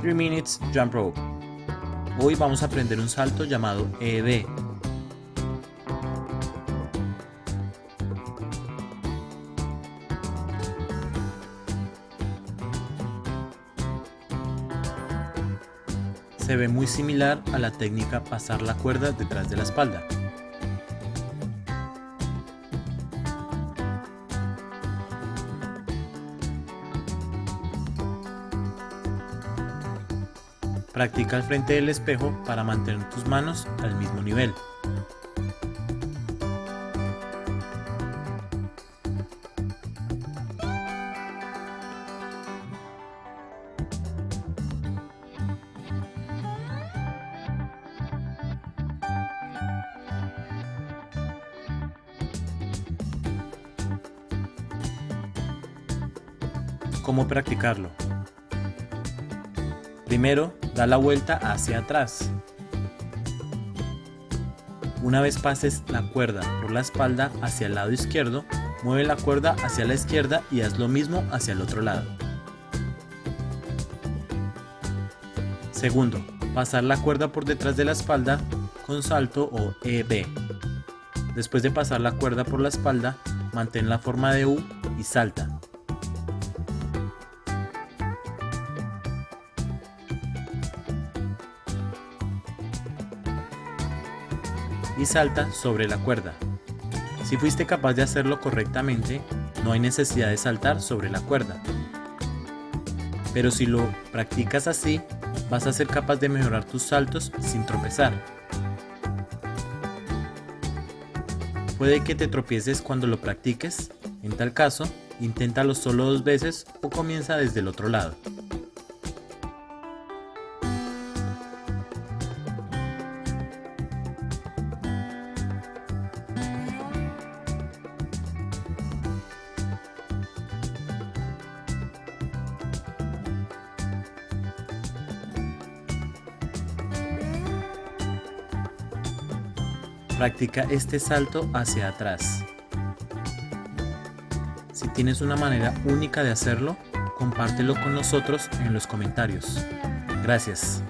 3 Minutes Jump Rope. Hoy vamos a aprender un salto llamado EB. Se ve muy similar a la técnica pasar la cuerda detrás de la espalda. Practica al frente del espejo para mantener tus manos al mismo nivel. ¿Cómo practicarlo? Primero, da la vuelta hacia atrás. Una vez pases la cuerda por la espalda hacia el lado izquierdo, mueve la cuerda hacia la izquierda y haz lo mismo hacia el otro lado. Segundo, pasar la cuerda por detrás de la espalda con salto o EB. Después de pasar la cuerda por la espalda, mantén la forma de U y salta. Y salta sobre la cuerda. Si fuiste capaz de hacerlo correctamente, no hay necesidad de saltar sobre la cuerda. Pero si lo practicas así, vas a ser capaz de mejorar tus saltos sin tropezar. Puede que te tropieces cuando lo practiques, en tal caso, inténtalo solo dos veces o comienza desde el otro lado. Practica este salto hacia atrás. Si tienes una manera única de hacerlo, compártelo con nosotros en los comentarios. Gracias.